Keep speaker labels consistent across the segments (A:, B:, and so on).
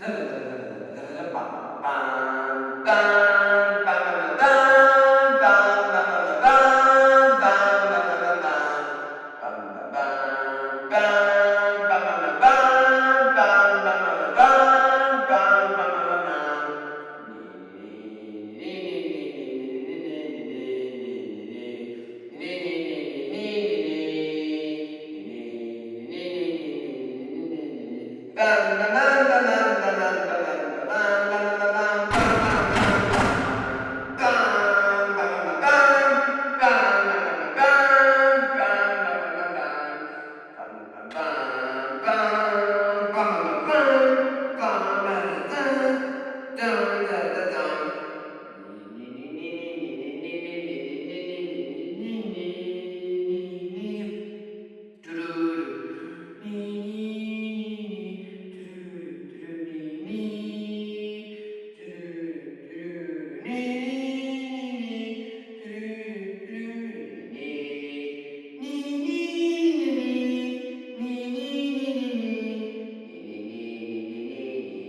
A: 네.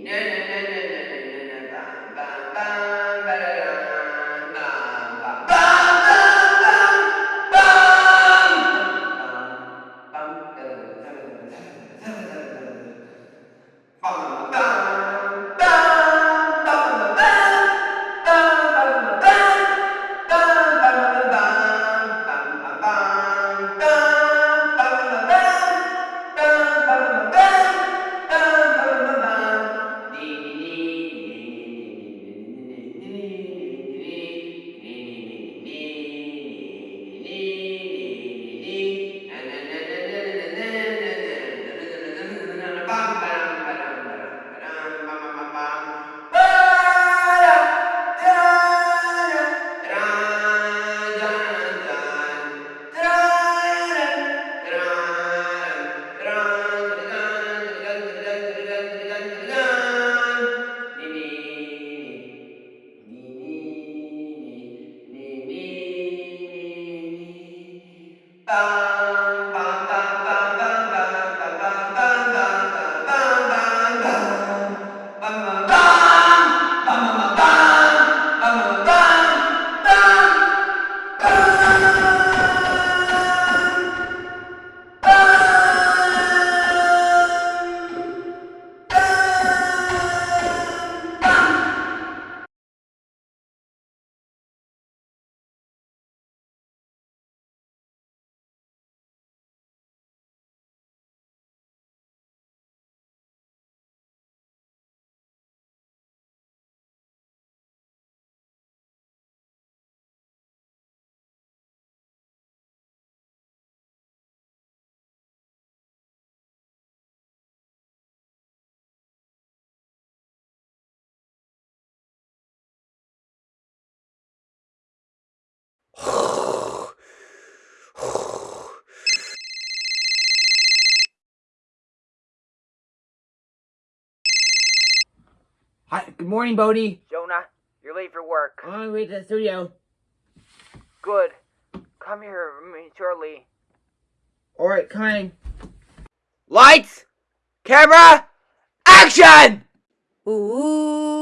A: No, no, no. Hi, good morning, Bodie.
B: Jonah, you're late for work.
A: Oh, I'm on my way to the studio.
B: Good. Come here shortly.
A: Alright, coming.
B: Lights! Camera! Action!
C: Ooh.